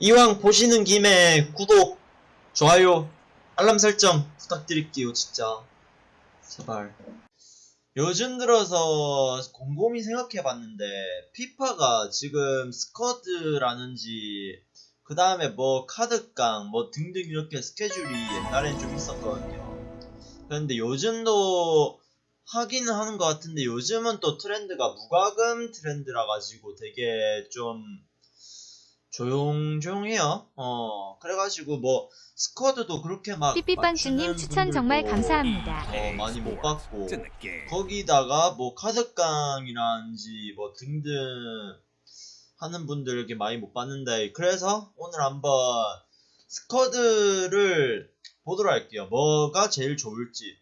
이왕 보시는 김에 구독, 좋아요, 알람 설정 부탁드릴게요, 진짜. 제발. 요즘 들어서 곰곰이 생각해봤는데, 피파가 지금 스쿼드라는지, 그 다음에 뭐 카드깡, 뭐 등등 이렇게 스케줄이 옛날엔 좀 있었거든요. 그런데 요즘도 하기는 하는 것 같은데, 요즘은 또 트렌드가 무과금 트렌드라 가지고 되게 좀, 조용조용해요. 어, 그래가지고 뭐 스쿼드도 그렇게 막 삐삐빵주님 맞추는 추천 정말 감사합니다. 어, 많이 못 받고 gay。 거기다가 뭐 카드깡이라든지 뭐 등등 하는 분들 이렇게 많이 못 봤는데 그래서 오늘 한번 스쿼드를 보도록 할게요. 뭐가 제일 좋을지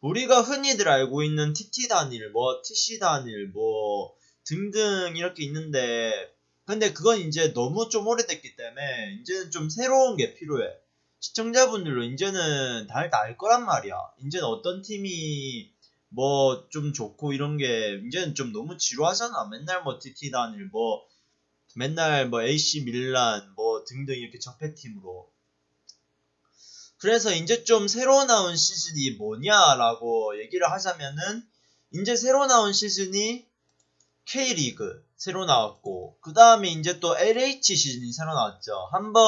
우리가 흔히들 알고 있는 TT 단일, 뭐 TC 단일, 뭐 등등 이렇게 있는데 근데 그건 이제 너무 좀 오래됐기 때문에 이제는 좀 새로운 게 필요해. 시청자분들로 이제는 다알 거란 말이야. 이제는 어떤 팀이 뭐 좀 좋고 이런 게 이제는 좀 너무 지루하잖아. 맨날 뭐 TT 단일 뭐 맨날 뭐 AC 밀란 뭐 등등 이렇게 적폐팀으로. 그래서 이제 좀 새로 나온 시즌이 뭐냐라고 얘기를 하자면은 이제 새로 나온 시즌이 K리그 새로 나왔고 그 다음에 이제 또 LH 시즌이 새로 나왔죠. 한번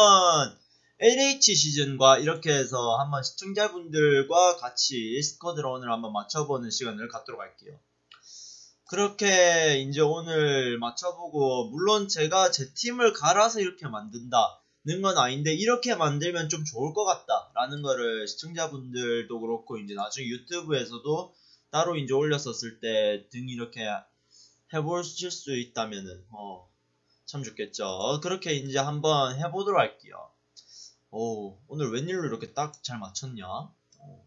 LH 시즌과 이렇게 해서 한번 시청자분들과 같이 스쿼드를 오늘 한번 맞춰보는 시간을 갖도록 할게요. 그렇게 이제 오늘 맞춰보고 물론 제가 제 팀을 갈아서 이렇게 만든다는 건 아닌데 이렇게 만들면 좀 좋을 것 같다라는 거를 시청자분들도 그렇고 이제 나중에 유튜브에서도 따로 이제 올렸었을 때 등 이렇게 해보실 수 있다면은 어, 참 좋겠죠. 그렇게 이제 한번 해보도록 할게요. 오, 오늘 웬일로 이렇게 딱 잘 맞췄냐? 오.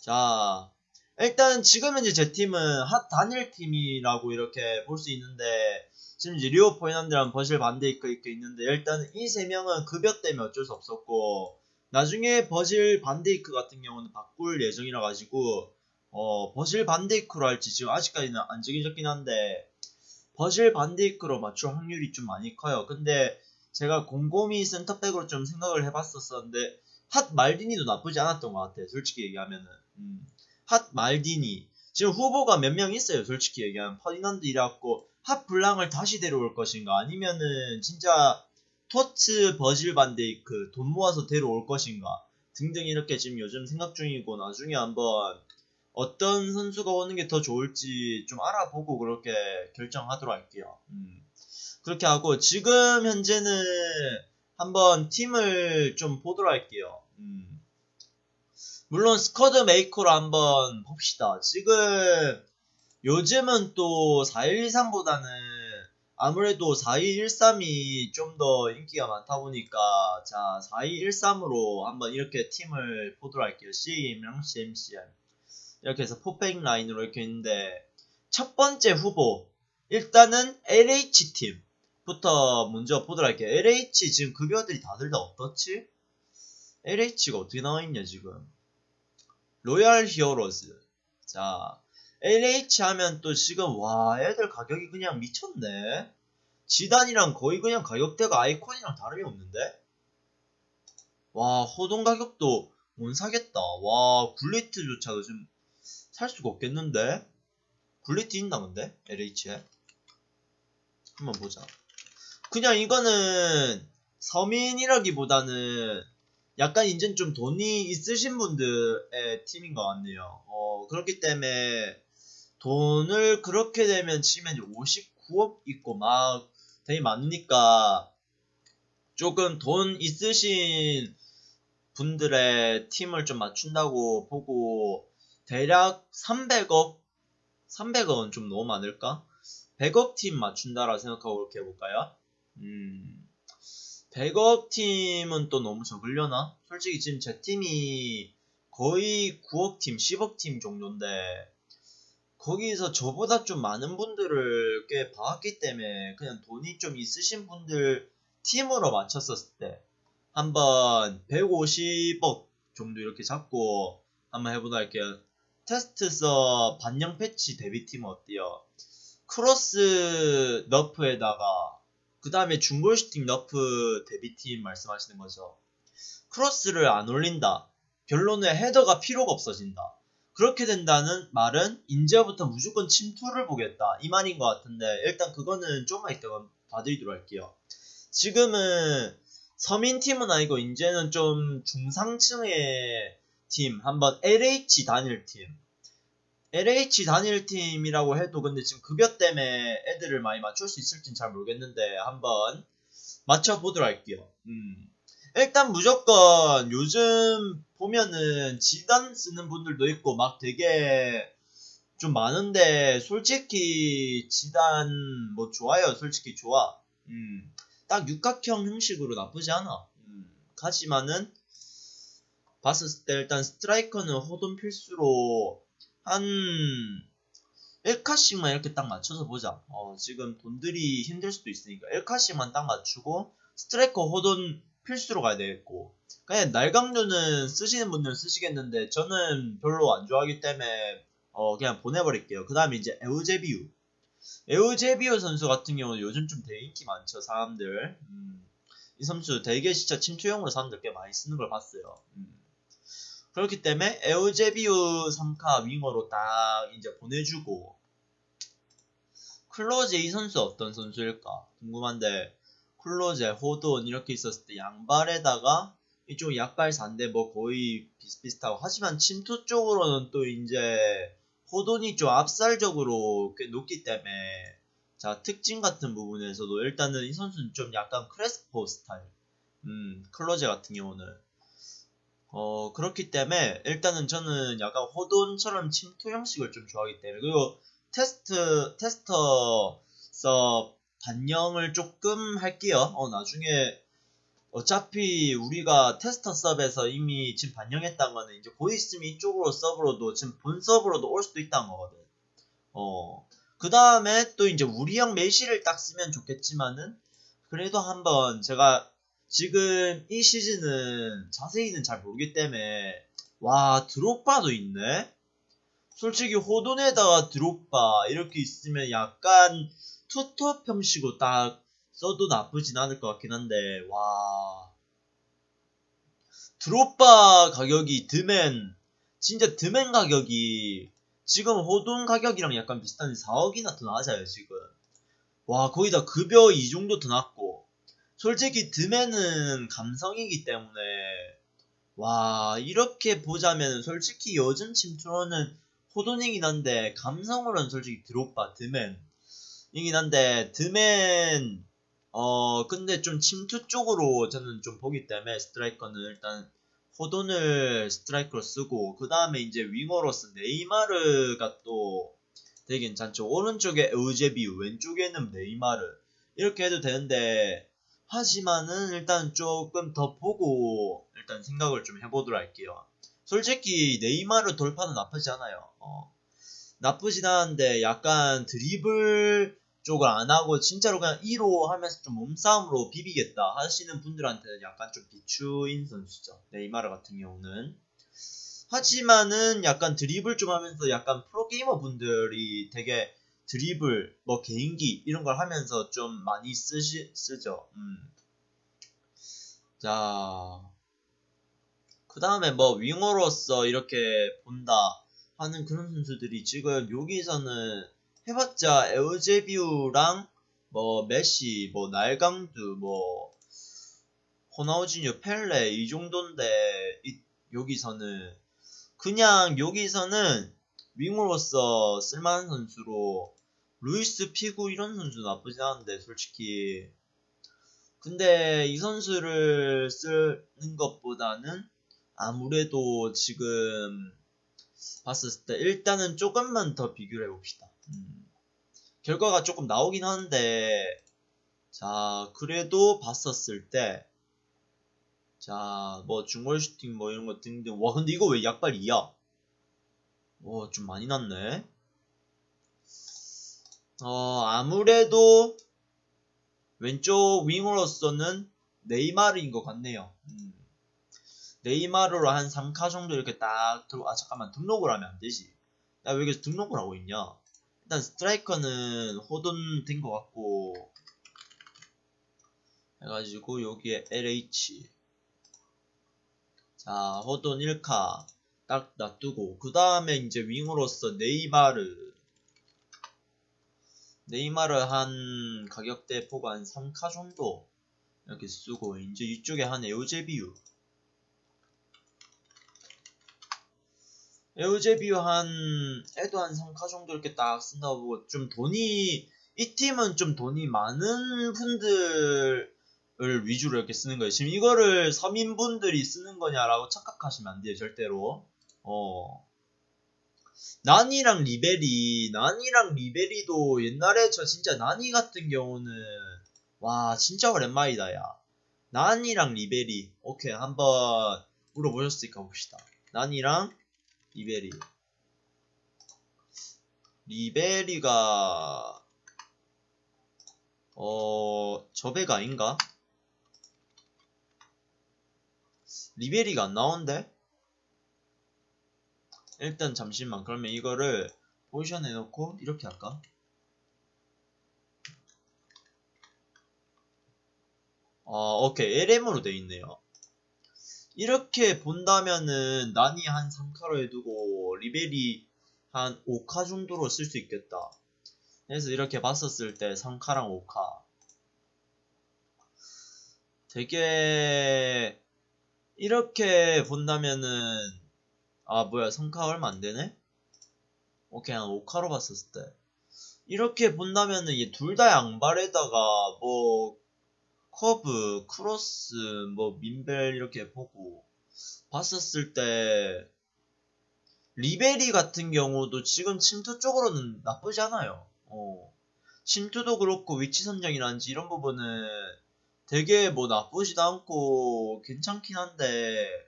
자, 일단 지금 현재 제 팀은 핫 단일 팀이라고 이렇게 볼 수 있는데 지금 이제 리오 포인한드랑 버실 반데이크 이렇게 있는데 일단 이 세 명은 급여 때문에 어쩔 수 없었고 나중에 버질 반데이크 같은 경우는 바꿀 예정이라 가지고 어, 버질 반데이크로 할지 지금 아직까지는 안 정해졌긴 한데 버질 반데이크로 맞출 확률이 좀 많이 커요. 근데 제가 곰곰이 센터백으로 좀 생각을 해봤었었는데 HOT 말디니도 나쁘지 않았던 것 같아요. 솔직히 얘기하면은 음, HOT 말디니 지금 후보가 몇 명 있어요. 솔직히 얘기하면 퍼디난드 이래갖고 HOT 블랑을 다시 데려올 것인가 아니면은 진짜 TOTS 버질 반데이크 돈 모아서 데려올 것인가 등등 이렇게 지금 요즘 생각 중이고 나중에 한번 어떤 선수가 오는 게 더 좋을지 좀 알아보고 그렇게 결정하도록 할게요. 음. 그렇게 하고 지금 현재는 한번 팀을 좀 보도록 할게요. 음. 물론 squad maker로 한번 봅시다. 지금 요즘은 또 4123보다는 아무래도 4213이 좀 더 인기가 많다 보니까 자 4213으로 한번 이렇게 팀을 보도록 할게요. CAM이랑 CMCM 이렇게 해서 포백 라인으로 이렇게 있는데 첫 번째 후보 일단은 LH팀 부터 먼저 보도록 할게요. LH 지금 급여들이 다들 다 어떻지? LH가 어떻게 나와있냐 지금? Loyal Heroes. 자 LH 하면 또 지금 와 애들 가격이 그냥 미쳤네. 지단이랑 거의 그냥 가격대가 아이콘이랑 다름이 없는데? 와 호동 가격도 못 사겠다. 와 굴리트조차도 좀 살 수가 없겠는데? 굴리트 있나 근데? LH에 한번 보자. 그냥 이거는 서민이라기보다는 약간 이젠 좀 돈이 있으신 분들의 팀인 것 같네요. 어, 그렇기 때문에 돈을 그렇게 되면 치면 59억 있고 막 되게 많으니까 조금 돈 있으신 분들의 팀을 좀 맞춘다고 보고 대략 300억 300억은 좀 너무 많을까? 100억 팀 맞춘다라 생각하고 이렇게 해볼까요? 음, 100억 팀은 또 너무 적으려나? 솔직히 지금 제 팀이 거의 9억 팀, 10억 팀 정도인데 거기서 저보다 좀 많은 분들을 꽤 봐왔기 때문에 그냥 돈이 좀 있으신 분들 팀으로 맞췄었을 때 한번 150억 정도 이렇게 잡고 한번 해보도록 할게요. 테스트서 반영 패치 데뷔팀 어때요? 크로스 nerf에다가 그 다음에 중거리 슈팅 nerf 데뷔팀 말씀하시는 거죠. 크로스를 안 올린다. 결론은 헤더가 필요가 없어진다. 그렇게 된다는 말은 이제부터 무조건 침투를 보겠다. 이 말인 것 같은데 일단 그거는 조금만 이따가 봐드리도록 할게요. 지금은 서민팀은 아니고 이제는 좀 중상층의 팀 한번 LH 단일팀 LH 단일팀이라고 해도 근데 지금 급여 때문에 애들을 많이 맞출 수 있을진 잘 모르겠는데 한번 맞춰보도록 할게요. 음. 일단 무조건 요즘 보면은 지단 쓰는 분들도 있고 막 되게 좀 많은데 솔직히 지단 뭐 좋아요 솔직히 좋아 음. 딱 육각형 형식으로 나쁘지 않아 음. 하지만은 봤을 때 일단 스트라이커는 호돈 필수로 한 1카씩만 이렇게 딱 맞춰서 보자. 어, 지금 돈들이 힘들 수도 있으니까 1카씩만 딱 맞추고 스트라이커 호돈 필수로 가야 되겠고 그냥 날강도는 쓰시는 분들은 쓰시겠는데 저는 별로 안 좋아하기 때문에 어, 그냥 보내버릴게요. 그 다음에 이제 에우제비우 에우제비우 선수 같은 경우는 요즘 좀 되게 인기 많죠 사람들 음, 이 선수 되게 진짜 침투용으로 사람들 꽤 많이 쓰는 걸 봤어요. 음. 그렇기 때문에 에우제비우 3카 윙어로 딱 이제 보내주고 클로제 이 선수 어떤 선수일까 궁금한데 클로제, 호돈 이렇게 있었을 때 양발에다가 이쪽 약발 4인데 뭐 거의 비슷비슷하고 하지만 침투 쪽으로는 또 이제 호돈이 좀 압살적으로 꽤 높기 때문에 자 특징 같은 부분에서도 일단은 이 선수는 좀 약간 크레스포 스타일. 음 클로제 같은 경우는 어, 그렇기 때문에 일단은 저는 약간 호돈처럼 침투 형식을 좀 좋아하기 때문에 그리고 테스트 테스터서 반영을 조금 할게요. 어, 나중에 어차피 우리가 테스터 서버에서 이미 지금 반영했다는 거는 이제 곧 있으면 이쪽으로 서버로도 지금 본 서버로도 올 수도 있다는 거거든. 어. 그 다음에 또 이제 우리 형 메시를 딱 쓰면 좋겠지만은 그래도 한번 제가 지금 이 시즌은 자세히는 잘 모르기 때문에 와 드롭바도 있네? 솔직히 호돈에다가 드롭바 이렇게 있으면 약간 투톱 형식으로 딱 써도 나쁘진 않을 것 같긴 한데 와. 드롭바 가격이 드맨 진짜 드맨 가격이 지금 호돈 가격이랑 약간 비슷한데 4억이나 더 낮아요 지금. 와 거기다 급여 이 정도 더 낮고 솔직히 드맨은 감성이기 때문에. 와 이렇게 보자면 솔직히 요즘 침투로는 호돈이긴 한데 감성으로는 솔직히 드롭바 드맨 이긴 한데 드맨 어 근데 좀 침투 쪽으로 저는 좀 보기 때문에 스트라이커는 일단 호돈을 스트라이커로 쓰고 그 다음에 이제 윙어로서 네이마르가 또 되게 괜찮죠. 오른쪽에 에우제비우 왼쪽에는 네이마르. 이렇게 해도 되는데 하지만은 일단 조금 더 보고 일단 생각을 좀 해보도록 할게요. 솔직히 네이마르 돌파는 나쁘지 않아요. 어. 나쁘진 않은데 약간 드리블 쪽을 안 하고 진짜로 그냥 2로 하면서 좀 몸싸움으로 비비겠다 하시는 분들한테는 약간 좀 비추인 선수죠. 네이마르 같은 경우는. 하지만은 약간 드리블 좀 하면서 약간 프로게이머 분들이 되게 드리블, 뭐 개인기 이런 걸 하면서 좀 많이 쓰시, 쓰죠. 음. 자, 그 다음에 뭐 윙어로서 이렇게 본다 하는 그런 선수들이 지금 여기서는 해봤자 에우제비우랑 뭐 메시, 뭐 날강두, 뭐 호나우지뉴, 펠레 이 정도인데 이, 여기서는 그냥 여기서는 윙어로서 쓸만한 선수로 루이스 피구 이런 선수 나쁘지 않은데 솔직히. 근데 이 선수를 쓰는 것보다는 아무래도 지금 봤을 때 일단은 조금만 더 비교를 해봅시다. 음. 결과가 조금 나오긴 하는데 자 그래도 봤었을 때 자 뭐 중골 슈팅 뭐 이런 거 등등. 와 근데 이거 왜 약발 2야 와 좀 많이 났네 어, 아무래도 왼쪽 윙으로서는 네이마르인 것 같네요. 음. 네이마르로 한 3카 정도 이렇게 딱 들어, 아, 잠깐만, 등록을 하면 안 되지. 나왜 여기서 등록을 하고 있냐? 일단 스트라이커는 호돈 된 것 같고, 해가지고 여기에 LH 자 호돈 1카 딱 놔두고 그 다음에 이제 윙으로서 네이마르 네이마르 한 가격대 보고 한 3카 정도 이렇게 쓰고 이제 이쪽에 한 에우제비유 에우제비유 한 애도 한 3카 정도 이렇게 딱 쓴다고 보고 좀 돈이 이 팀은 좀 돈이 많은 분들을 위주로 이렇게 쓰는 거예요. 지금 이거를 서민분들이 쓰는 거냐라고 착각하시면 안 돼요. 절대로. 어. 나니랑 리베리, 나니랑 리베리도 옛날에 저 진짜 나니 같은 경우는 와 진짜 오랜만이다 야. 나니랑 리베리 오케이 한번 물어보셨으니까 봅시다. 나니랑 리베리. 리베리가 어 저배가 아닌가? 리베리가 안 나온대? 일단 잠시만. 그러면 이거를 포지션 해놓고 이렇게 할까? 어 오케이. LM으로 돼 있네요. 이렇게 본다면은 난이 한 3카로 해두고 리베리 한 5카 정도로 쓸 수 있겠다. 그래서 이렇게 봤었을 때 3카랑 5카. 되게 이렇게 본다면은 아 뭐야 3카 얼마 안되네? 오케이 한 5카로 봤었을 때 이렇게 본다면은 둘다 양발에다가 뭐 커브, 크로스, 뭐 민밸 이렇게 보고 봤었을 때 리베리 같은 경우도 지금 침투 쪽으로는 나쁘지 않아요. 어. 침투도 그렇고 위치 선정이란지 이런 부분은 되게 뭐 나쁘지도 않고 괜찮긴 한데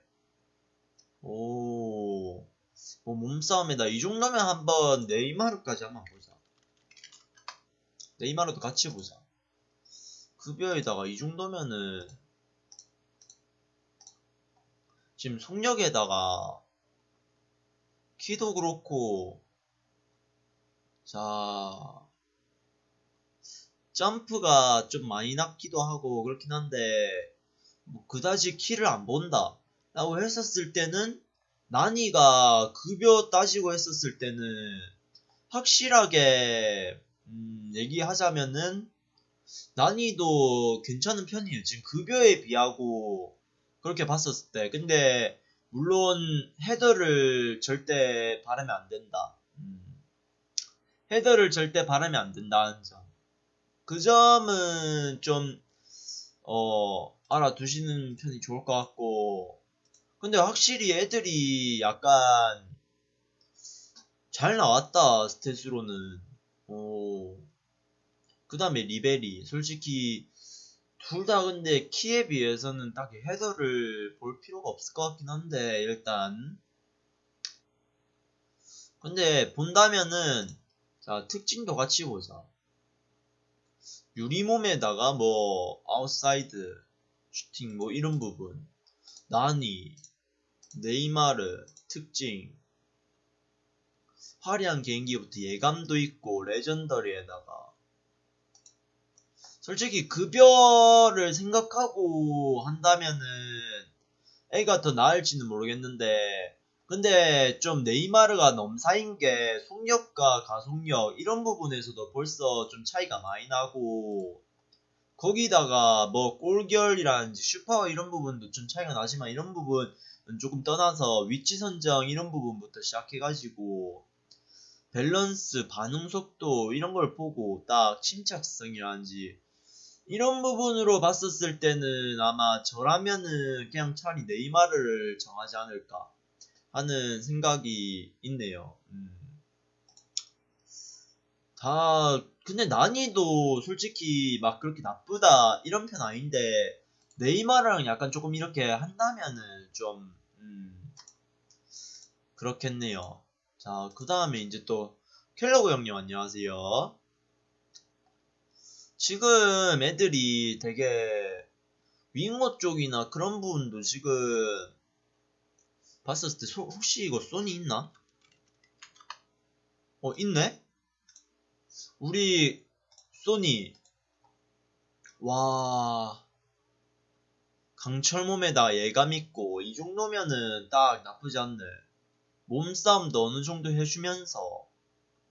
오. 뭐 몸싸움에다 이 정도면 한번 네이마르까지 한번 보자. 네이마르도 같이 보자. 급여에다가 이 정도면은 지금 속력에다가 키도 그렇고 자 점프가 좀 많이 낮기도 하고 그렇긴 한데 뭐 그다지 키를 안 본다 라고 했었을 때는 나니가 급여 따지고 했었을 때는 확실하게 음, 얘기하자면은 난이도 괜찮은 편이에요. 지금 급여에 비하고 그렇게 봤었을 때. 근데 물론 헤더를 절대 바르면 안 된다. 음. 헤더를 절대 바르면 안 된다는 점. 그 점은 좀 어, 알아두시는 편이 좋을 것 같고. 근데 확실히 애들이 약간 잘 나왔다 스탯으로는. 오. 그 다음에 리베리 솔직히 둘 다 근데 키에 비해서는 딱히 헤더를 볼 필요가 없을 것 같긴 한데 일단. 근데 본다면은 자 특징도 같이 보자. 유리몸에다가 뭐 아웃사이드 슈팅 뭐 이런 부분. 나니 네이마르 특징. 화려한 개인기부터 예감도 있고 legendary에다가 솔직히 급여를 생각하고 한다면은 얘가 더 나을지는 모르겠는데 근데 좀 네이마르가 넘사인 게 속력과 가속력 이런 부분에서도 벌써 좀 차이가 많이 나고 거기다가 뭐 골결이라든지 슈퍼 이런 부분도 좀 차이가 나지만 이런 부분은 조금 떠나서 위치 선정 이런 부분부터 시작해가지고 밸런스, 반응 속도 이런 걸 보고 딱 침착성이라든지 이런 부분으로 봤었을 때는 아마 저라면은 그냥 차라리 네이마르를 정하지 않을까 하는 생각이 있네요. 음. 다 근데 난이도 솔직히 막 그렇게 나쁘다 이런 편 아닌데 네이마르랑 약간 조금 이렇게 한다면은 좀 음, 그렇겠네요. 자, 그 다음에 이제 또 켈러그 형님 안녕하세요. 지금 애들이 되게 윙어 쪽이나 그런 부분도 지금 봤었을 때 소, 혹시 이거 소니 있나? 어 있네? 우리 소니 와 강철 몸에다가 예감 있고 이 정도면은 딱 나쁘지 않네. 몸싸움도 어느 정도 해주면서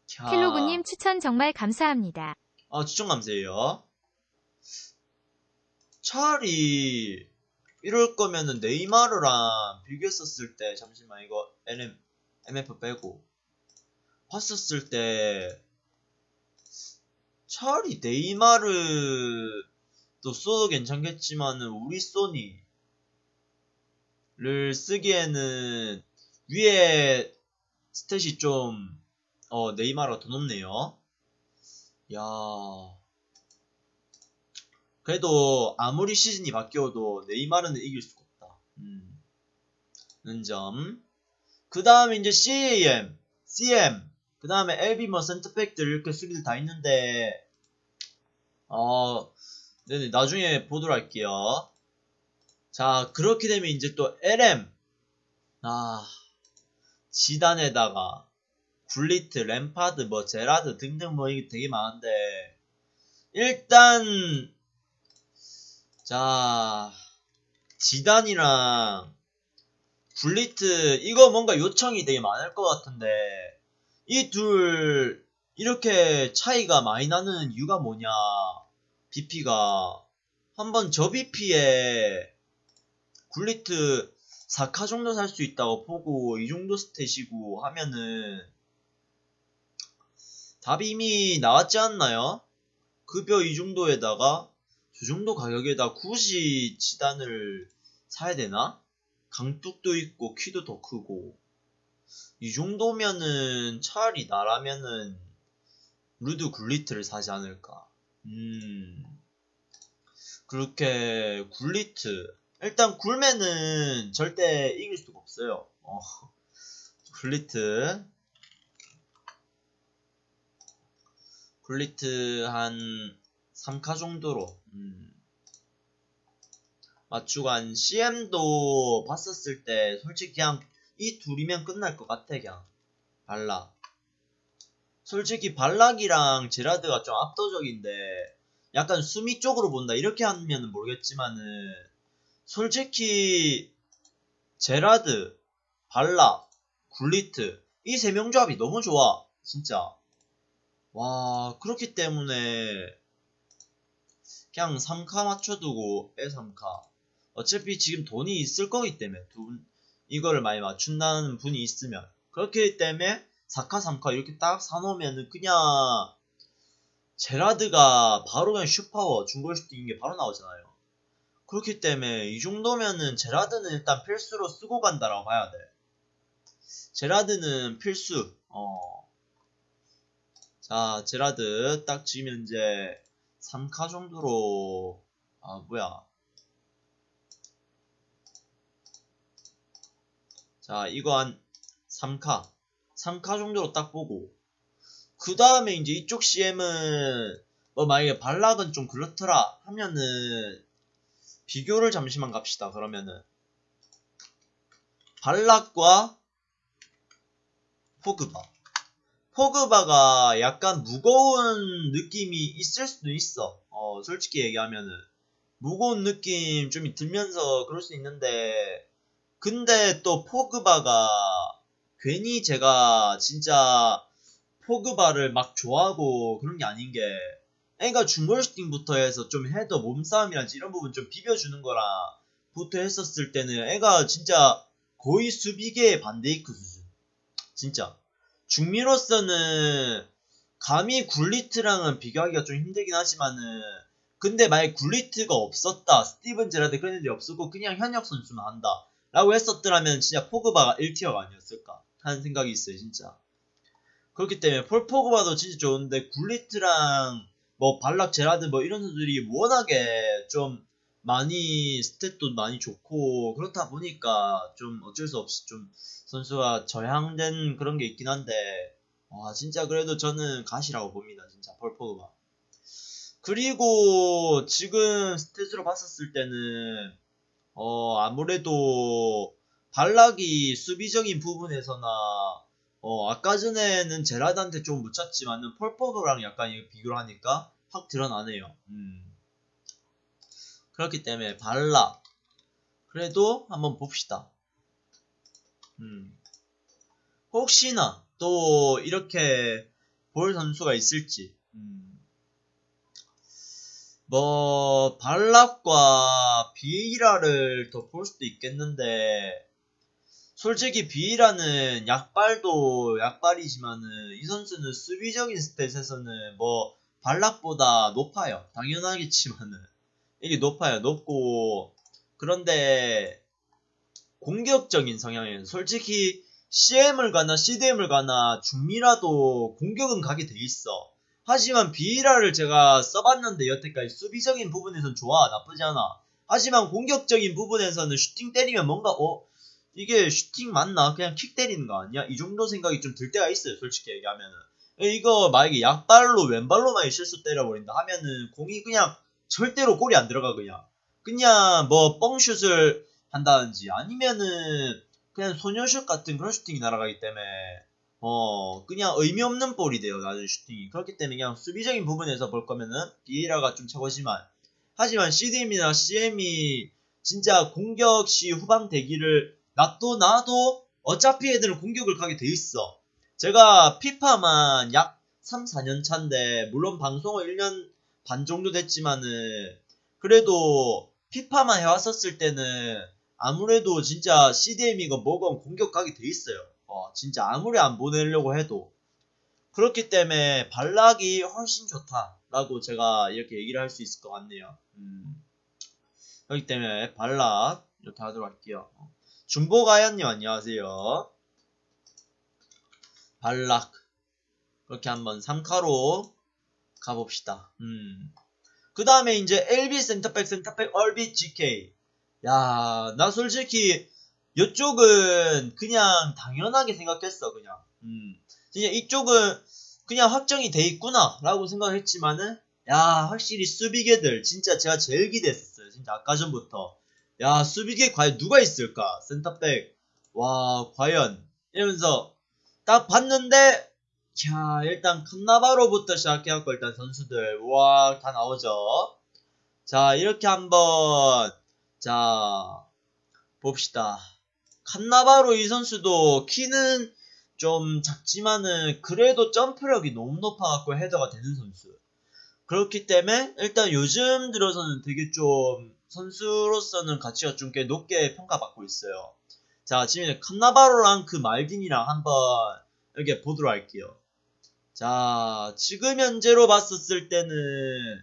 캬. 킬로그님 추천 정말 감사합니다. 아 추천 감사해요. 차라리 이럴 거면은 네이마르랑 비교했었을 때 잠시만 이거 NM MF 빼고 봤었을 때 차라리 네이마르 도 써도 괜찮겠지만은 우리 소니를 쓰기에는 위에 스탯이 좀 어, 네이마르가 더 높네요. 야. 그래도 아무리 시즌이 바뀌어도 네이마르는 이길 수가 없다. 음. 는 점. 그 다음에 이제 CAM, CM, 그 다음에 뭐 센터백들 이렇게 수비들 다 있는데, 어, 네네, 나중에 보도록 할게요. 자, 그렇게 되면 이제 또 LM. 아, 지단에다가 굴리트, 램파드, 뭐 제라드 등등 뭐 이게 되게 많은데 일단 자 지단이랑 굴리트 이거 뭔가 요청이 되게 많을 것 같은데 이 둘 이렇게 차이가 많이 나는 이유가 뭐냐 BP가 한번 저 BP에 굴리트 4카 정도 살 수 있다고 보고 이 정도 스탯이고 하면은 답이 이미 나왔지 않나요? 급여 이 정도에다가 저 정도 가격에다 굳이 지단을 사야 되나? 강뚝도 있고 키도 더 크고 이 정도면은 차라리 나라면은 루드 굴리트를 사지 않을까 음. 그렇게 굴리트. 일단 굴매는 절대 이길 수가 없어요. 어. 굴리트. 굴리트 한 3카 정도로 음. 맞추고 한 CM도 봤었을 때 솔직히 그냥 이 둘이면 끝날 것 같아 그냥. 발락 솔직히 발락이랑 제라드가 좀 압도적인데 약간 수미 쪽으로 본다. 이렇게 하면 모르겠지만은 솔직히 제라드, 발락, 굴리트 이 세 명 조합이 너무 좋아. 진짜. 와 그렇기 때문에 그냥 3카 맞춰두고 애3카. 어차피 지금 돈이 있을 거기 때문에 두 분 이거를 많이 맞춘다는 분이 있으면. 그렇기 때문에 4카 3카 이렇게 딱 사놓으면은 그냥 제라드가 바로 그냥 슈파워 중골 슈팅인 게 바로 나오잖아요. 그렇기 때문에 이 정도면은 제라드는 일단 필수로 쓰고 간다라고 봐야 돼. 제라드는 필수. 어. 자 제라드 딱 지면 이제 3카 정도로 아 뭐야. 자 이거 한 3카 3카 정도로 딱 보고 그 다음에 이제 이쪽 CM은 뭐 만약에 발락은 좀 그렇더라 하면은 비교를 잠시만 갑시다 그러면은 발락과 포그바 포그바가 약간 무거운 느낌이 있을 수도 있어. 어, 솔직히 얘기하면은. 무거운 느낌 좀 들면서 그럴 수 있는데, 근데 또 포그바가 괜히 제가 진짜 포그바를 막 좋아하고 그런 게 아닌 게, 얘가 중골 슈팅부터 해서 좀 헤더 몸싸움이라든지 이런 부분 좀 비벼주는 거랑 부터 했었을 때는 얘가 진짜 거의 수비계의 반데이크 수준. 진짜. 중미로서는 감히 굴리트랑은 비교하기가 좀 힘들긴 하지만은 근데 만약 굴리트가 없었다 스티븐 제라드 그런 애들이 없었고 그냥 현역 선수만 한다 라고 했었더라면 진짜 포그바가 1티어가 아니었을까 하는 생각이 있어요 진짜. 그렇기 때문에 폴 포그바도 진짜 좋은데 굴리트랑 뭐 발락 제라드 뭐 이런 선수들이 워낙에 좀 많이 스탯도 많이 좋고 그렇다 보니까 좀 어쩔 수 없이 좀 선수가 저향된 그런 게 있긴 한데 와 진짜 그래도 저는 가시라고 봅니다 진짜 펄포그가 그리고 지금 스탯으로 봤었을 때는 어 아무래도 발락이 수비적인 부분에서나 어 아까 전에는 제라드한테 좀 묻혔지만은 펄포그랑 약간 비교를 하니까 확 드러나네요 음. 그렇기 때문에 발락 그래도 한번 봅시다. 음. 혹시나 또 이렇게 볼 선수가 있을지. 음. 뭐 발락과 비이라를 더 볼 수도 있겠는데 솔직히 비이라는 약발도 약발이지만은 이 선수는 수비적인 스탯에서는 뭐 발락보다 높아요. 당연하겠지만은 이게 높아요. 높고 그런데 공격적인 성향에는 솔직히 CM을 가나 CDM을 가나 중미라도 공격은 가게 돼 있어. 하지만 비이라를 제가 써봤는데 여태까지 수비적인 부분에선 좋아 나쁘지 않아. 하지만 공격적인 부분에서는 슈팅 때리면 뭔가 어 이게 슈팅 맞나? 그냥 킥 때리는 거 아니야? 이 정도 생각이 좀 들 때가 있어요 솔직히 얘기하면은. 이거 만약에 약발로 왼발로만 슛을 때려버린다 하면은 공이 그냥 절대로 골이 안 들어가 그냥. 그냥 뭐 뻥슛을 한다든지 아니면은 그냥 소녀슛 같은 그런 슈팅이 날아가기 때문에 어 그냥 의미 없는 볼이 돼요 나중에 슈팅이. 그렇기 때문에 그냥 수비적인 부분에서 볼 거면은 비에라가 좀 최고지만. 하지만 CDM이나 CM이 진짜 공격 시 후방 대기를 놔도 나도 어차피 애들은 공격을 가게 돼 있어 제가 피파만 약 3, 4년 차인데 물론 방송을 1년 반 정도 됐지만은 그래도 피파만 해왔었을 때는 아무래도 진짜 CDM이건 뭐건 공격 가게 돼 있어요. 어, 진짜 아무리 안 보내려고 해도. 그렇기 때문에 발락이 훨씬 좋다라고 제가 이렇게 얘기를 할 수 있을 것 같네요. 음. 그렇기 때문에 발락 이렇게 하도록 할게요. 어. 중보가연님 안녕하세요. 발락 그렇게 한번 3카로 가봅시다. 음. 그 다음에 이제 LB 센터백 센터백 얼비 GK 야, 나 솔직히 이쪽은 그냥 당연하게 생각했어, 그냥. 음. 진짜 이쪽은 그냥 확정이 돼 있구나 라고 생각했지만은 야, 확실히 수비계들 진짜 제가 제일 기대했었어요. 진짜 아까 전부터. 야, 수비계 과연 누가 있을까? 센터백. 와, 과연 이러면서 딱 봤는데 자, 일단 칸나바로부터 시작해갖고 일단 선수들 와, 다 나오죠. 자, 이렇게 한번 자, 봅시다. 칸나바로 이 선수도 키는 좀 작지만은 그래도 점프력이 너무 높아갖고 헤더가 되는 선수. 그렇기 때문에 일단 요즘 들어서는 되게 좀 선수로서는 가치가 좀 꽤 높게 평가받고 있어요. 자, 지금 칸나바로랑 그 말딘이랑 한번 이렇게 보도록 할게요. 자, 지금 현재로 봤었을 때는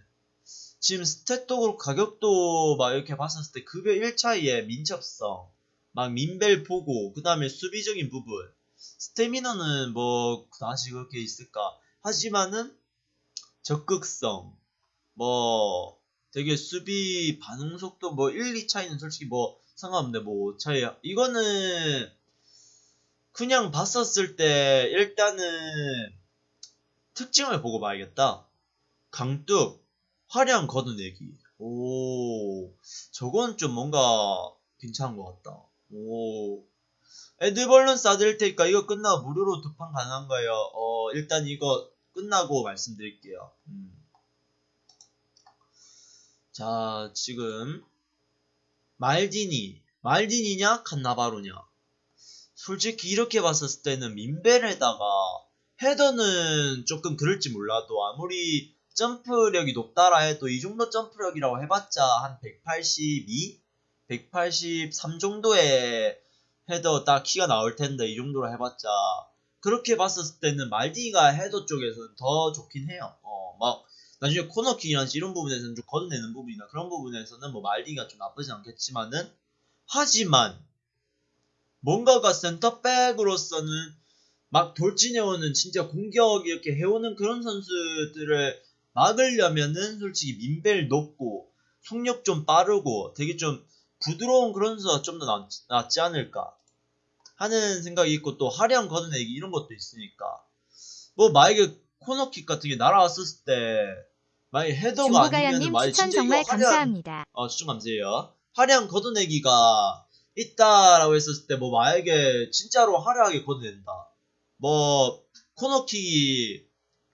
지금 스탯도 그렇고 가격도 막 이렇게 봤었을 때 급여 1차이에 민첩성, 막 민벨 보고, 그 다음에 수비적인 부분, 스태미너는 뭐 다시 그렇게 있을까. 하지만은 적극성, 뭐 되게 수비 반응 속도 뭐 1, 2차이는 솔직히 뭐 상관없는데 뭐 차이 이거는 그냥 봤었을 때 일단은 특징을 보고 봐야겠다. 강뚝, 화려한 걷어내기. 오, 저건 좀 뭔가 괜찮은 것 같다. 오, 에드벌룬 싸드릴 테니까 이거 끝나고 무료로 두 판 가능한가요? 어, 일단 이거 끝나고 말씀드릴게요. 음. 자, 지금 말디니, 말디니냐 칸나바로냐? 솔직히 이렇게 봤었을 때는 민벨에다가 헤더는 조금 그럴지 몰라도 아무리 점프력이 높다라 해도 이 정도 점프력이라고 해봤자 한 182, 183 정도의 헤더 딱 키가 나올 텐데 이 정도로 해봤자 그렇게 봤었을 때는 말디가 헤더 쪽에서는 더 좋긴 해요. 어, 막 나중에 코너킥이나 이런 부분에서는 좀 걷어내는 부분이나 그런 부분에서는 뭐 말디가 좀 나쁘지 않겠지만은 하지만 뭔가가 센터백으로서는 막 돌진해오는 진짜 공격 이렇게 해오는 그런 선수들을 막으려면은 솔직히 민벨 높고 속력 좀 빠르고 되게 좀 부드러운 그런 선수가 좀 더 낫지 않을까 하는 생각이 있고 또 화려한 걷어내기 이런 것도 있으니까. 뭐 만약에 코너킥 같은 게 날아왔을 때 만약에 헤더가 아니면 만약에 추천 정말 화려한 감사합니다. 어, 추천 감사해요. 화려한 걷어내기가 있다라고 했었을 때, 뭐, 만약에 진짜로 화려하게 걷어낸다. 뭐, 코너킥이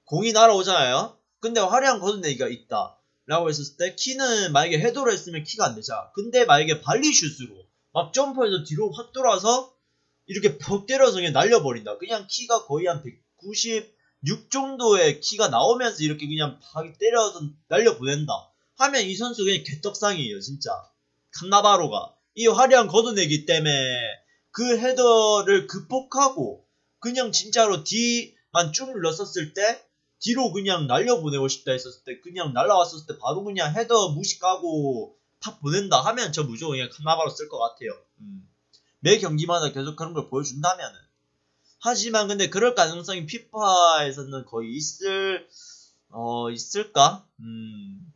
공이 날아오잖아요? 근데 화려한 걷어내기가 있다. 라고 했었을 때 키는 만약에 헤더로 했으면 키가 안 되잖아. 근데 만약에 발리슛으로 막 점프해서 뒤로 확 돌아서 이렇게 퍽 때려서 그냥 날려버린다. 그냥 키가 거의 한 196 정도의 키가 나오면서 이렇게 그냥 팍 때려서 날려보낸다. 하면 이 선수 그냥 개떡상이에요, 진짜. 칸나바로가. 이 화려한 걷어내기 때문에 그 헤더를 극복하고 그냥 진짜로 뒤만 쭉 눌렀었을 때 뒤로 그냥 날려보내고 싶다 했었을 때 그냥 날라왔었을 때 바로 그냥 헤더 무식하고 탁 보낸다 하면 저 무조건 그냥 칸나바로 쓸 것 같아요. 음. 매 경기마다 계속 그런 걸 보여준다면은. 하지만 근데 그럴 가능성이 피파에서는 거의 있을 어 있을까? 음.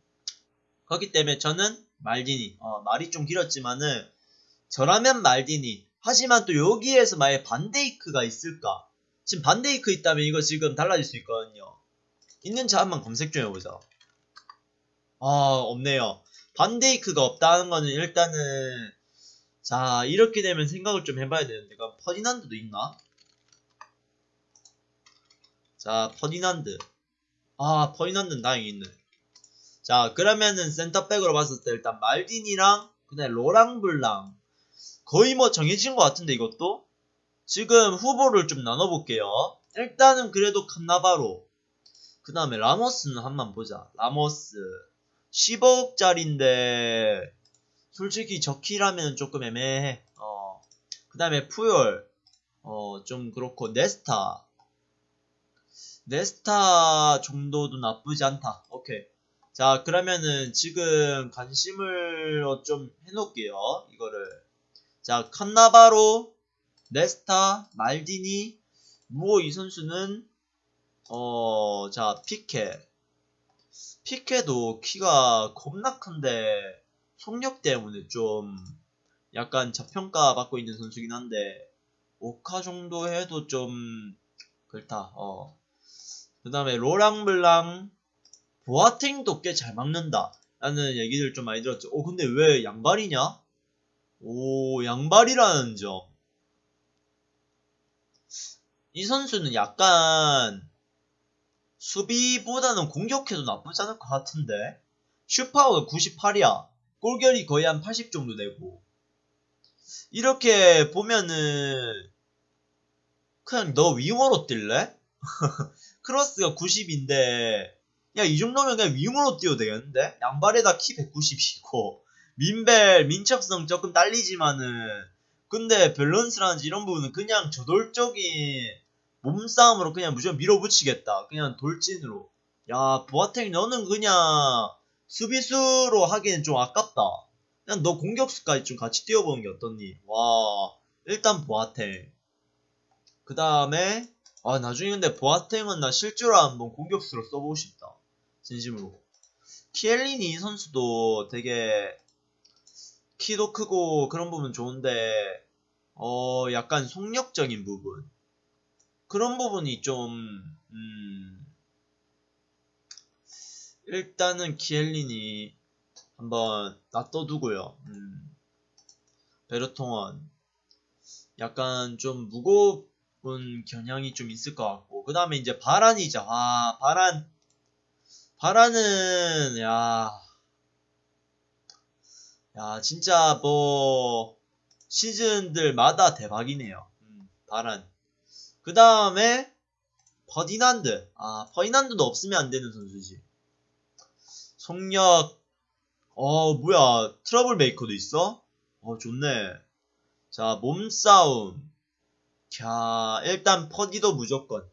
그렇기 때문에 저는 말디니 어, 말이 좀 길었지만은 저라면 말디니 하지만 또 여기에서 만약 반데이크가 있을까? 지금 반데이크 있다면 이거 지금 달라질 수 있거든요. 있는지 한번 검색 좀 해보자. 아 없네요. 반데이크가 없다는 거는 일단은 자 이렇게 되면 생각을 좀 해봐야 되는데 그럼 퍼디난드도 있나? 자 퍼디난드. 아 퍼디난드는 다행히 있네. 자 그러면은 센터백으로 봤을 때 일단 말딘이랑 그다음에 로랑블랑 거의 뭐 정해진 것 같은데 이것도? 지금 후보를 좀 나눠볼게요. 일단은 그래도 칸나바로 그 다음에 라모스는 한번 보자. 라모스. 10억짜린데 솔직히 저키라면 조금 애매해. 어. 그 다음에 푸열. 어 좀 그렇고. 네스타 네스타 정도도 나쁘지 않다. 오케이. 자 그러면은 지금 관심을 어, 좀 해놓을게요 이거를. 자 칸나바로 네스타 말디니 무어 이 선수는 어 자 피케. 피케도 키가 겁나 큰데 속력 때문에 좀 약간 저평가 받고 있는 선수긴 한데 오카 정도 해도 좀 그렇다. 어 그 다음에 로랑블랑 보아팅도 꽤 잘 막는다. 라는 얘기들 좀 많이 들었죠. 오, 근데 왜 양발이냐? 오, 양발이라는 점. 이 선수는 약간 수비보다는 공격해도 나쁘지 않을 것 같은데. 슈파워가 98이야. 골결이 거의 한 80 정도 되고. 이렇게 보면은 그냥 너 윙어로 뛸래? 크로스가 90인데 야, 이 정도면 그냥 윙으로 뛰어도 되겠는데? 양발에다 키 190이고, 민벨, 민첩성 조금 딸리지만은, 근데 밸런스라든지 이런 부분은 그냥 저돌적인 몸싸움으로 그냥 무조건 밀어붙이겠다. 그냥 돌진으로. 야, 보아탱 너는 그냥 수비수로 하기엔 좀 아깝다. 그냥 너 공격수까지 좀 같이 뛰어보는 게 어떻니? 와, 일단 보아탱. 그 다음에, 아, 나중에 근데 보아탱은 나 실제로 한번 공격수로 써보고 싶다. 진심으로. 키엘리니 선수도 되게 키도 크고 그런 부분 좋은데 어 약간 속력적인 부분 그런 부분이 좀 음, 일단은 키엘리니 한번 놔둬두고요. 음, 베르통원 약간 좀 무거 운 경향이 좀 있을 것 같고 그 다음에 이제 바란이죠. 아 바란 바라는 야, 야 진짜 뭐 시즌들마다 대박이네요. 음, 바란. 그 다음에 퍼디난드. 아 퍼디난드도 없으면 안 되는 선수지. 속력. 어 뭐야 trouble maker도 있어? 어 좋네. 자 몸싸움. 자 일단 퍼디도 무조건.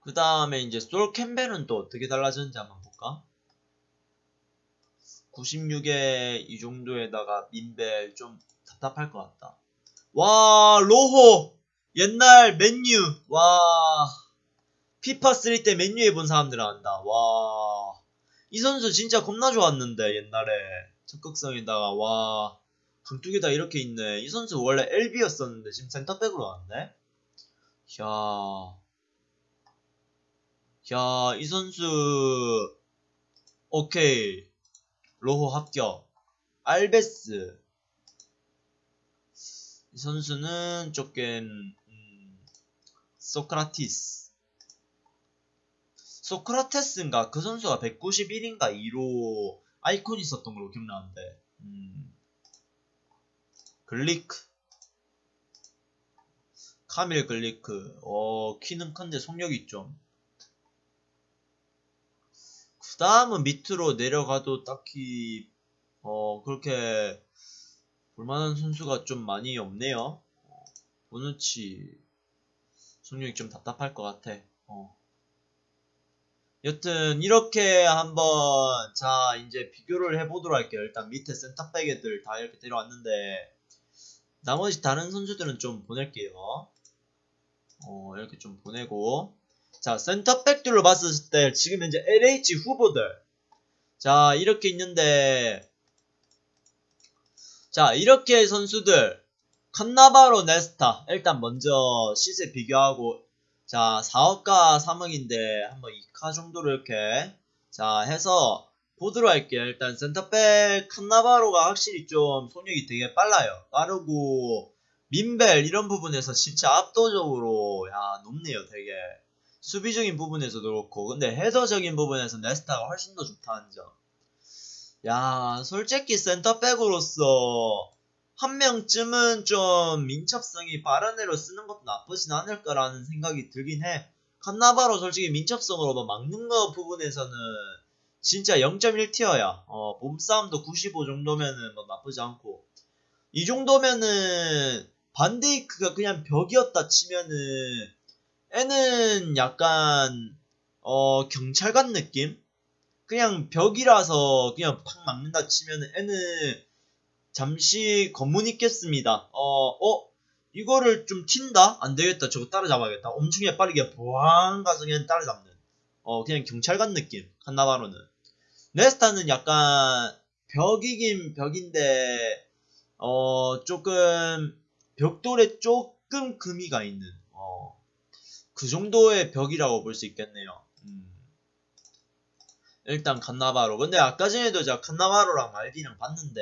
그 다음에 이제 솔 캠벨은 또 어떻게 달라졌는지 한번 볼까? 96에 이 정도에다가 민벨 좀 답답할 것 같다. 와 로호 옛날 맨유 와 피파 3 때 맨유에 본 사람들 안다. 와 이 선수 진짜 겁나 좋았는데 옛날에 적극성에다가 와 강뚝에다 이렇게 있네. 이 선수 원래 LB였었는데 지금 센터백으로 왔네. 이야 야, 이 선수, 오케이. 로호 합격. 알베스. 이 선수는 조금, 음, 소크라티스. 소크라테스인가 그 선수가 191인가 2로 아이콘이 있었던 걸로 기억나는데 음. 글리크. 카밀 글리크. 어 키는 큰데 속력이 좀 그 다음은 밑으로 내려가도 딱히 어 그렇게 볼만한 선수가 좀 많이 없네요. 어, 보누치 속력이 좀 답답할 것 같아. 어. 여튼 이렇게 한번 자 이제 비교를 해보도록 할게요. 일단 밑에 센터백 애들 다 이렇게 데려왔는데 나머지 다른 선수들은 좀 보낼게요. 어 이렇게 좀 보내고. 자 센터백들로 봤을 때 지금 현재 LH 후보들. 자 이렇게 있는데. 자 이렇게 선수들. 칸나바로 네스타. 일단 먼저 시세 비교하고. 자 4억과 3억인데 한번 2카 정도로 이렇게. 자 해서 보도록 할게요 일단 센터백 칸나바로가 확실히 좀 속력이 되게 빨라요 빠르고 민벨 이런 부분에서 진짜 압도적으로 야 높네요 되게 수비적인 부분에서도 그렇고 근데 헤더적인 부분에서 네스타가 훨씬 더 좋다는 점. 야 솔직히 센터백으로서 한 명쯤은 좀 민첩성이 빠른 애로 쓰는 것도 나쁘진 않을 거라는 생각이 들긴 해. 칸나바로 솔직히 민첩성으로 뭐 막는 거 부분에서는 진짜 0.1티어야. 어, 몸싸움도 95 정도면은 뭐 나쁘지 않고. 이 정도면은 반데이크가 그냥 벽이었다 치면은 애는 약간 어 경찰관 느낌? 그냥 벽이라서 그냥 팍 막는다 치면은 애는 잠시 검문 있겠습니다. 어, 어, 이거를 좀 튄다? 안 되겠다. 저거 따라잡아야겠다. 엄청 빠르게 보앙 가서 그냥 따라잡는. 어, 그냥 경찰관 느낌. 한나바로는. 네스타는 약간 벽이긴 벽인데, 어, 조금, 벽돌에 조금 금이 가 있는, 어, 그 정도의 벽이라고 볼 수 있겠네요. 음. 일단 칸나바로. 근데 아까 전에도 제가 칸나바로랑 말디랑 봤는데,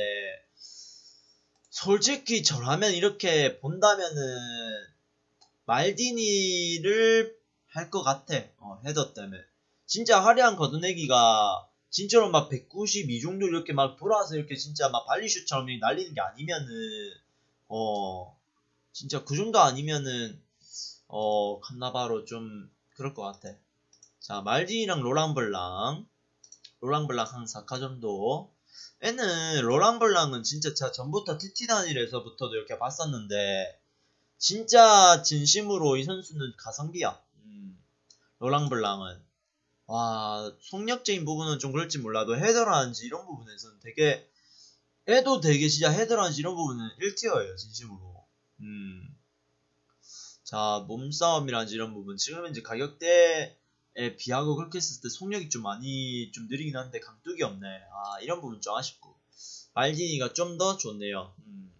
솔직히 저라면 이렇게 본다면은 말디니를 할 것 같아. 어, 헤더 때문에. 진짜 화려한 걷어내기가 진짜로 막 192 정도 이렇게 막 돌아서 이렇게 진짜 막 발리슛처럼 날리는 게 아니면은 어 진짜 그 정도 아니면은 어 칸나바로 좀 그럴 것 같아. 자 말디니랑 로랑블랑 로랑블랑 한 4카 정도 애는 로랑블랑은 진짜 제가 전부터 티티단이에서부터도 이렇게 봤었는데 진짜 진심으로 이 선수는 가성비야. 음, 로랑블랑은 와 속력적인 부분은 좀 그럴지 몰라도 헤더라는지 이런 부분에서는 되게 애도 되게 진짜 헤더라는지 이런 부분은 1티어예요 진심으로. 음. 자 몸싸움이라든지 이런 부분 지금 이제 가격대 에 비하고 그렇게 했을 때 속력이 좀 많이 좀 느리긴 한데 강뚝이 없네. 아 이런 부분 좀 아쉽고 말디니가 좀 더 좋네요. 음.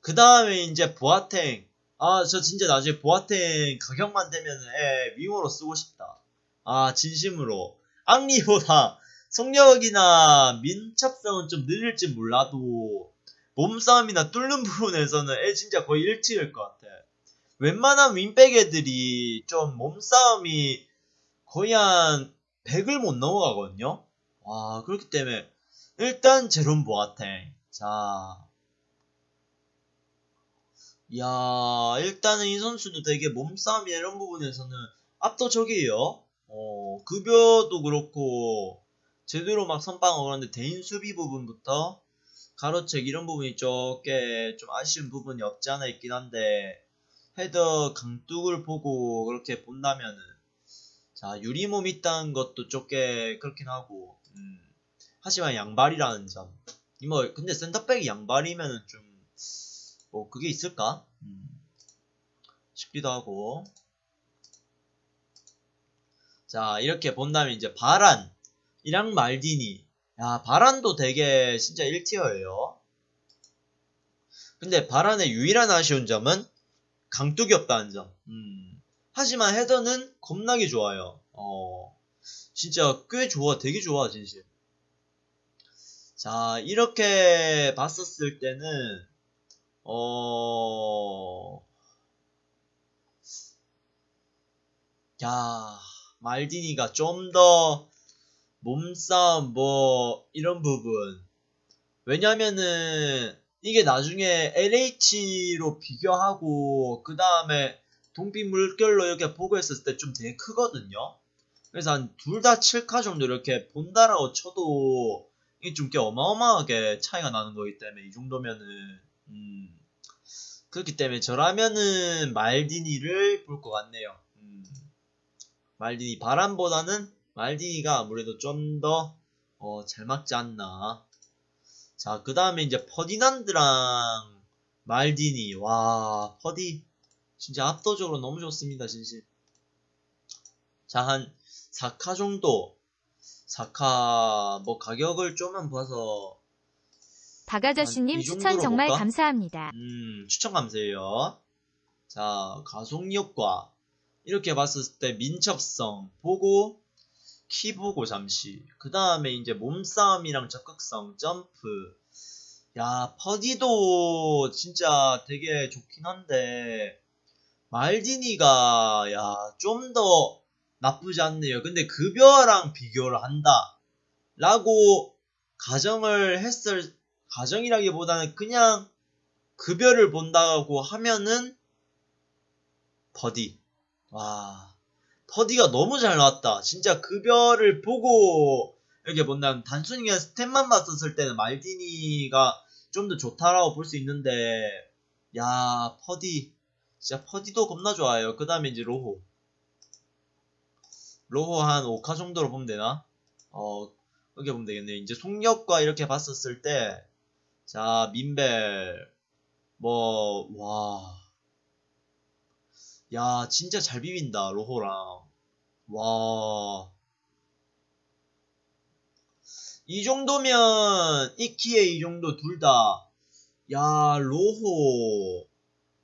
그 다음에 이제 보아탱. 아 저 진짜 나중에 보아탱 가격만 되면 에 윙어로 쓰고 싶다. 아 진심으로 앙리보다 속력이나 민첩성은 좀 느릴지 몰라도 몸싸움이나 뚫는 부분에서는 애 진짜 거의 1티일 것 같아. 웬만한 윙백 애들이 좀 몸싸움이 거의 한 100을 못 넘어가거든요. 와, 그렇기 때문에 일단 제롬 보아탱. 자. 야, 일단은 이 선수도 되게 몸싸움이 이런 부분에서는 압도적이에요. 어, 급여도 그렇고 제대로 막 선방을 그런데 대인 수비 부분부터 가로책 이런 부분이 조금 좀 아쉬운 부분이 없지 않아 있긴 한데 헤더 강뚝을 보고 그렇게 본다면은 자 유리몸 있다는 것도 조금 그렇긴 하고 음, 하지만 양발이라는 점. 뭐 근데 센터백이 양발이면은 좀 뭐 그게 있을까? 음, 싶기도 하고. 자 이렇게 본다면 이제 바란 이랑 말디니. 야 바란도 되게 진짜 1티어예요. 근데 바란의 유일한 아쉬운 점은 강뚝이 없다는 점. 음. 하지만 헤더는 겁나게 좋아요. 어, 진짜 꽤 좋아, 되게 좋아, 진심. 자, 이렇게 봤었을 때는, 어, 야, 말디니가 좀 더 몸싸움 뭐 이런 부분 왜냐면은 이게 나중에 LH로 비교하고 그 다음에 동빛 물결로 이렇게 보고 했을 때 좀 되게 크거든요. 그래서 한 둘 다 7카 정도 이렇게 본다라고 쳐도 이게 좀 꽤 어마어마하게 차이가 나는 거기 때문에 이 정도면은 음, 그렇기 때문에 저라면은 말디니를 볼 것 같네요. 음, 말디니 바람보다는 말디니가 아무래도 좀더 어, 잘 맞지 않나. 자, 그 다음에 이제 퍼디난드랑 말디니. 와, 퍼디 진짜 압도적으로 너무 좋습니다, 진심. 자, 한 4카 정도. 4카 뭐 가격을 좀만 봐서 박아저씨님 이 추천 정말 볼까? 감사합니다. 음, 추천 감사해요. 자, 가속력과 이렇게 봤을 때 민첩성 보고 키 보고 잠시. 그 다음에 이제 몸싸움이랑 적극성, 점프. 야, 퍼디도 진짜 되게 좋긴 한데 말디니가 야, 좀 더 나쁘지 않네요. 근데 급여랑 비교를 한다. 라고 가정을 했을 가정이라기보다는 그냥 급여를 본다고 하면은 버디. 와. 버디가 너무 잘 나왔다. 진짜 급여를 보고 이렇게 본다면 단순히 그냥 stat만 봤었을 때는 말디니가 좀 더 좋다라고 볼 수 있는데 야 퍼디 진짜 퍼디도 겁나 좋아요. 그 다음에 이제 로호. 로호 한 5카 정도로 보면 되나? 어 그렇게 보면 되겠네요. 이제 속력과 이렇게 봤었을 때 자, 민벨. 뭐, 와. 야, 진짜 잘 비빈다, 로호랑. 와. 이 정도면, 이키에 이 정도 둘 다. 야, 로호,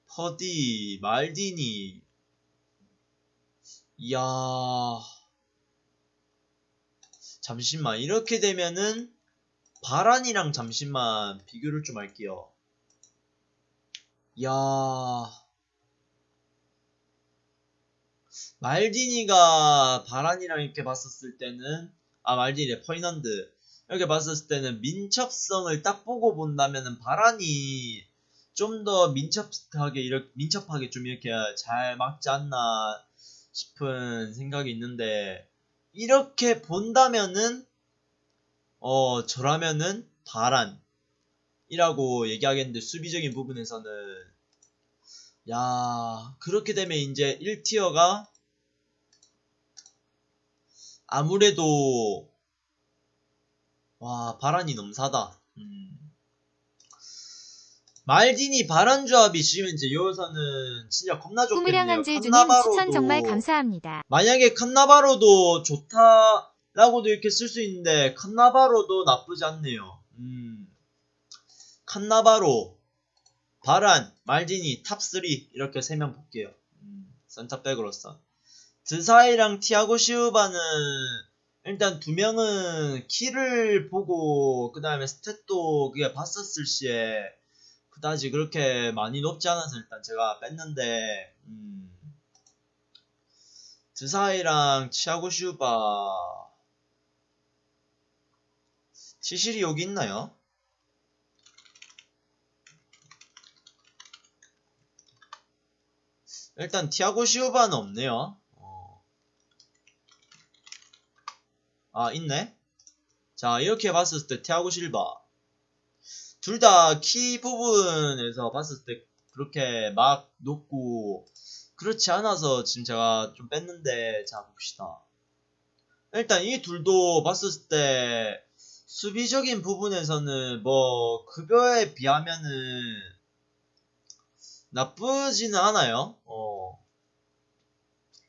퍼디, 말디니. 이야. 잠시만, 이렇게 되면은, 바란이랑 잠시만 비교를 좀 할게요. 야 말디니가 바란이랑 이렇게 봤었을 때는 아 말디니 퍼이넌드. 이렇게 봤었을 때는 민첩성을 딱 보고 본다면은 바란이 좀 더 민첩하게 이렇게 민첩하게 좀 이렇게 잘 막지 않나 싶은 생각이 있는데 이렇게 본다면은 어, 저라면은 바란이라고 얘기하겠는데 수비적인 부분에서는. 야, 그렇게 되면 이제 1티어가 아무래도 와, 바란이 넘사다. 음. 말디니 바란 조합이 지금 이제 여기서는 진짜 겁나 좋겠네요. 칸나바로도- 추천 정말 감사합니다. 만약에 칸나바로도 좋다라고도 이렇게 쓸 수 있는데 칸나바로도 나쁘지 않네요. 음. 칸나바로, 바란, 말디니 top 3 이렇게 세 명 볼게요. 음, 센터백으로서. 드사이랑 티아고 시우바는 일단 두 명은 키를 보고 그 다음에 스탯도 그게 봤었을 시에 그다지 그렇게 많이 높지 않아서 일단 제가 뺐는데 음. 드사이랑 치아고 슈바 치실이 여기 있나요? 일단 티아고 시우바는 없네요. 어. 아 있네. 자 이렇게 봤을 때 티아고 실바 둘 다 키 부분에서 봤을 때 그렇게 막 높고 그렇지 않아서 지금 제가 좀 뺐는데 자 봅시다. 일단 이 둘도 봤을 때 수비적인 부분에서는 뭐 급여에 비하면은 나쁘지는 않아요. 어.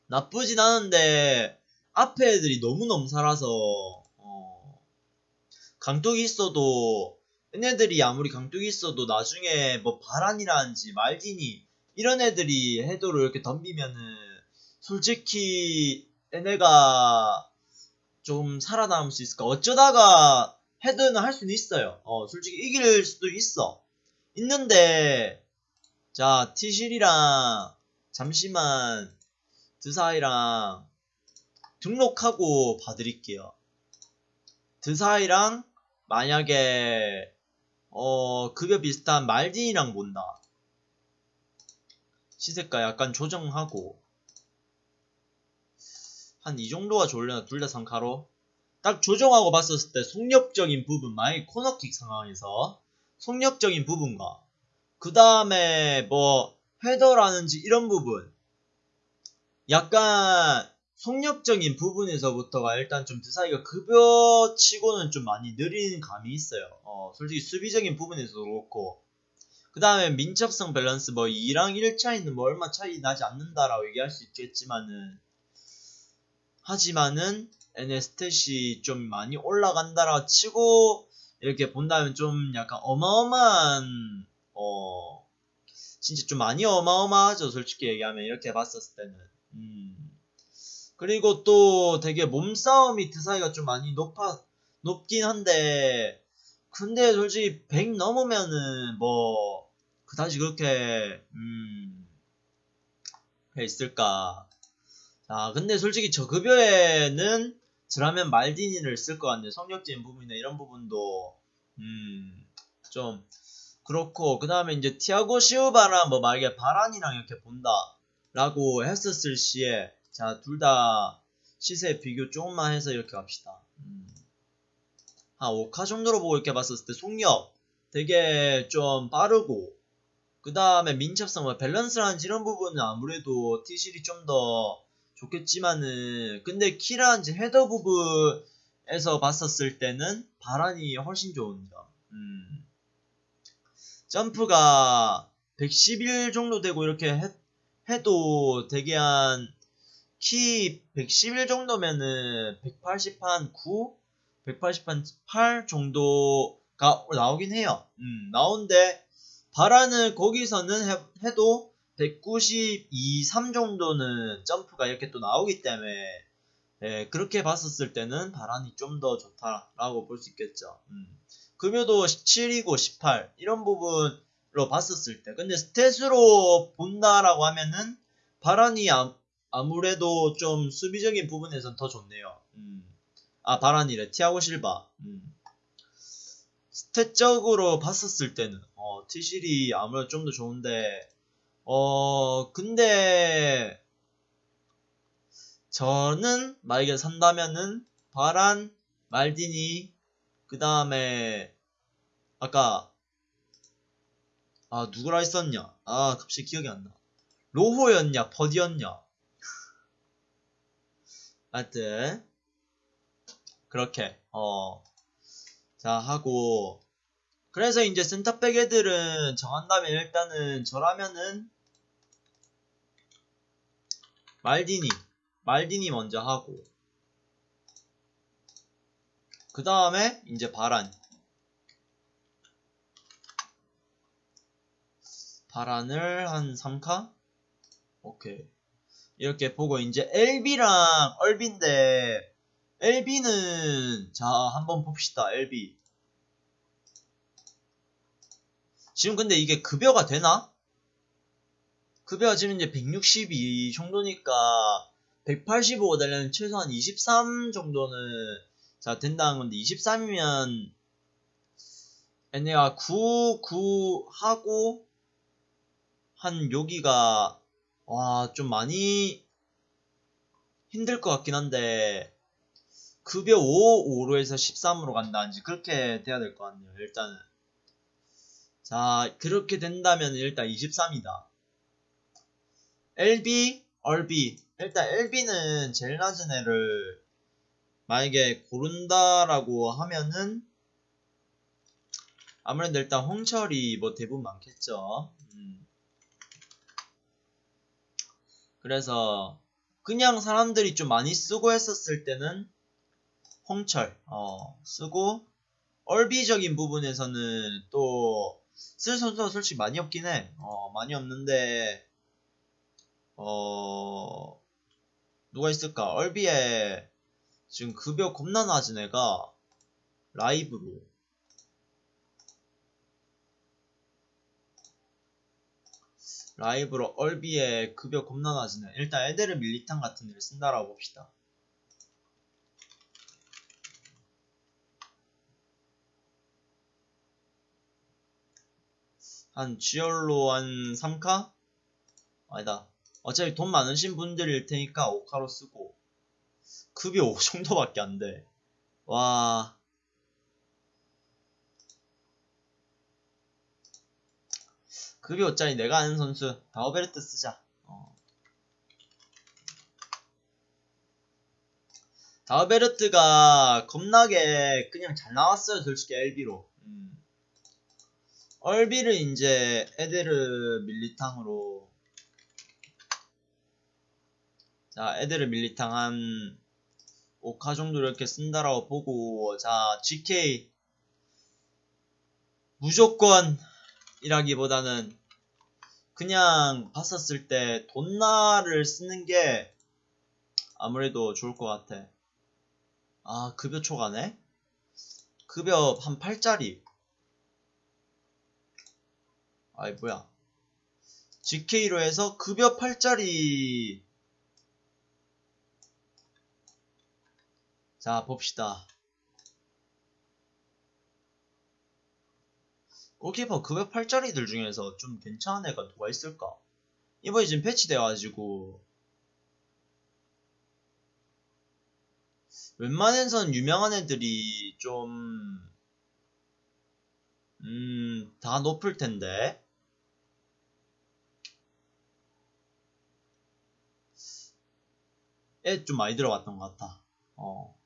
나쁘진 않은데 앞에 애들이 너무너무 살아서 어. 강뚝이 있어도 얘네들이 아무리 강뚝이 있어도 나중에 뭐 바란이라든지 말디니 이런 애들이 해도를 이렇게 덤비면은 솔직히 얘네가 좀 살아남을 수 있을까? 어쩌다가 헤드는 할 수는 있어요. 어, 솔직히 이길 수도 있어. 있는데 자 티실이랑 잠시만 드사이랑 등록하고 봐드릴게요. 드사이랑 만약에 어 급여 비슷한 말딘이랑 본다. 시세가 약간 조정하고 한 이 정도가 좋으려나 둘 다 상카로 딱 조정하고 봤었을 때 속력적인 부분 만약 코너킥 상황에서 속력적인 부분과 그 다음에 뭐 헤더라는지 이런 부분 약간 속력적인 부분에서부터가 일단 좀 드사이가 급여치고는 좀 많이 느린 감이 있어요. 어, 솔직히 수비적인 부분에서도 그렇고. 그 다음에 민첩성 밸런스 뭐 2랑 1 차이는 뭐 얼마 차이 나지 않는다라고 얘기할 수 있겠지만은 하지만은 NS탯이 좀 많이 올라간다라 치고 이렇게 본다면 좀 약간 어마어마한 어 진짜 좀 많이 어마어마하죠 솔직히 얘기하면. 이렇게 봤었을 때는. 음 그리고 또 되게 몸싸움이 드사이가 좀 많이 높아 높긴 한데 근데 솔직히 100 넘으면은 뭐 그다지 그렇게 음 있을까 아 근데 솔직히 저 급여에는 저라면 말디니를 쓸 것 같네요. 성격적인 부분이나 이런 부분도 음좀 그렇고 그 다음에 이제 티아고 시우바랑 뭐 만약에 바란이랑 이렇게 본다 라고 했었을 시에 자 둘 다 시세 비교 조금만 해서 이렇게 갑시다. 음. 한 5카 정도로 보고 이렇게 봤었을 때 속력 되게 좀 빠르고 그 다음에 민첩성 뭐 밸런스라는 이런 부분은 아무래도 티실이 좀 더 좋겠지만은 근데 키라는지 헤더 부분에서 봤었을 때는 바란이 훨씬 좋은 점. 음. 점프가 111 정도 되고 이렇게 해, 해도 되게 한 키 111 정도면은 180한 9, 180한 8 정도가 나오긴 해요. 음, 나온데 바라는 거기서는 해, 해도 192, 3 정도는 점프가 이렇게 또 나오기 때문에 예, 그렇게 봤었을 때는 바란이 좀 더 좋다라고 볼 수 있겠죠. 음. 급여도 17이고 18 이런 부분으로 봤었을 때 근데 스탯으로 본다라고 하면은 바란이 아, 아무래도 좀 수비적인 부분에선 더 좋네요. 음. 아 바란이래 티아고 실바. 음. 스탯적으로 봤었을 때는 어, 티실이 아무래도 좀 더 좋은데 어 근데 저는 만약에 산다면은 바란 말디니 그 다음에 아까 아 누구라 했었냐 아 갑자기 기억이 안나 로호였냐 버디였냐 하여튼 그렇게 어 자 하고. 그래서 이제 센터백 애들은 정한다면 일단은 저라면은 말디니 말디니 먼저 하고. 그 다음에 이제 바란. 바란을 한 3카? 오케이 이렇게 보고 이제 LB랑 얼비인데 LB는 자 한번 봅시다 LB 지금 근데 이게 급여가 되나? 급여가 지금 이제 162 정도니까 185 되려면 최소한 23 정도는 자 된다는 건데 23이면 얘네가 9, 9 하고 한 여기가 와 좀 많이 힘들 것 같긴 한데 급여 5, 5로 해서 13으로 간다든지 그렇게 돼야 될 것 같네요 일단은 자 그렇게 된다면 일단 23이다 LB, RB 일단 LB는 제일 낮은 애를 만약에 고른다라고 하면은 아무래도 일단 홍철이 뭐 대부분 많겠죠. 음. 그래서 그냥 사람들이 좀 많이 쓰고 했었을 때는 홍철 어, 쓰고 얼비적인 부분에서는 또 쓸 선수가 솔직히 많이 없긴 해. 어, 많이 없는데 어 누가 있을까? 얼비에 지금 급여 겁나 낮은 애가 라이브로 라이브로 얼비에 급여 겁나 낮으네 일단 애들을 밀리탄 같은 애를 쓴다라고 봅시다. 한 지열로 한 3카? 아니다. 어차피 돈 많으신 분들일 테니까 5카로 쓰고. 급이 5 정도밖에 안돼. 와. 급이 5짜리 내가 아는 선수 다오베르트 쓰자. 어. 다오베르트가 겁나게 그냥 잘 나왔어요 솔직히 LB로. 음. 얼비를 이제 에데르 밀리탕으로 자 에데르 밀리탕 한 5카 정도 이렇게 쓴다라고 보고 자 GK 무조건 이라기보다는 그냥 봤었을 때 돈나를 쓰는 게 아무래도 좋을 것 같아. 아 급여 초과네? 급여 한 8짜리. 아이 뭐야. GK로 해서 급여 8짜리. 자 봅시다 골키퍼 급여 8짜리들 중에서 좀 괜찮은 애가 누가 있을까 이번에 지금 패치돼가지고 웬만해선 유명한 애들이 좀 음, 다 높을 텐데. 애 좀 많이 들어갔던 것 같아. 어.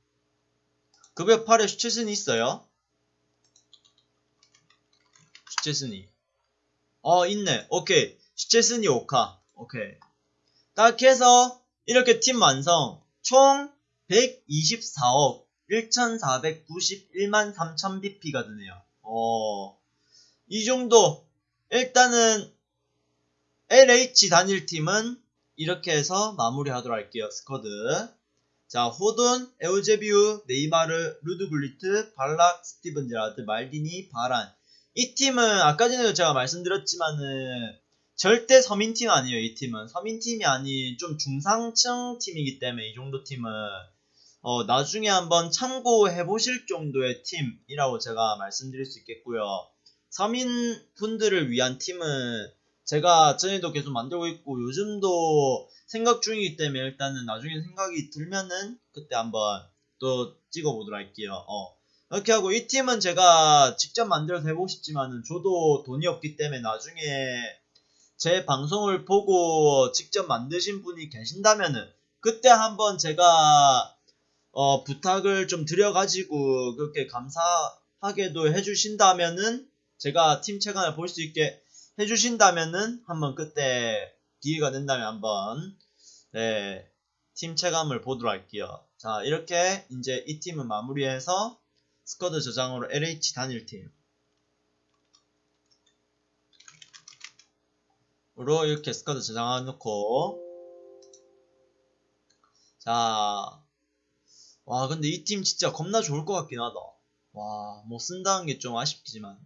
급여 8에 슈체슨이 있어요? 슈체슨이. 어, 있네. 오케이. 슈체슨이 5카. 오케이. 딱 해서, 이렇게 팀 완성. 총 124억 1491만 3000 BP가 드네요. 어, 이 정도. 일단은 LH 단일팀은 이렇게 해서 마무리하도록 할게요. 스쿼드. 자, 호돈, 에우제비우, 네이마르, 루드굴리트, 발락, 스티븐 제라드, 말디니, 바란. 이 팀은 아까 전에도 제가 말씀드렸지만은 절대 서민팀 아니에요. 이 팀은 서민팀이 아닌 좀 중상층 팀이기 때문에 이 정도 팀은 어, 나중에 한번 참고해 보실 정도의 팀이라고 제가 말씀드릴 수 있겠고요. 서민 분들을 위한 팀은 제가 전에도 계속 만들고 있고 요즘도 생각 중이기 때문에 일단은 나중에 생각이 들면은 그때 한번 또 찍어보도록 할게요. 어. 이렇게 하고 이 팀은 제가 직접 만들어서 해보고 싶지만은 저도 돈이 없기 때문에 나중에 제 방송을 보고 직접 만드신 분이 계신다면은 그때 한번 제가 어, 부탁을 좀 드려가지고 그렇게 감사하게도 해주신다면은 제가 팀 체감을 볼 수 있게 해주신다면은 한번 그때 기회가 된다면 한번 네, 팀 체감을 보도록 할게요. 자 이렇게 이제 이 팀은 마무리해서 스쿼드 저장으로 LH 단일팀 으로 이렇게 스쿼드 저장해 놓고. 자. 와 근데 이 팀 진짜 겁나 좋을 것 같긴 하다. 와뭐 쓴다는 게 좀 아쉽지만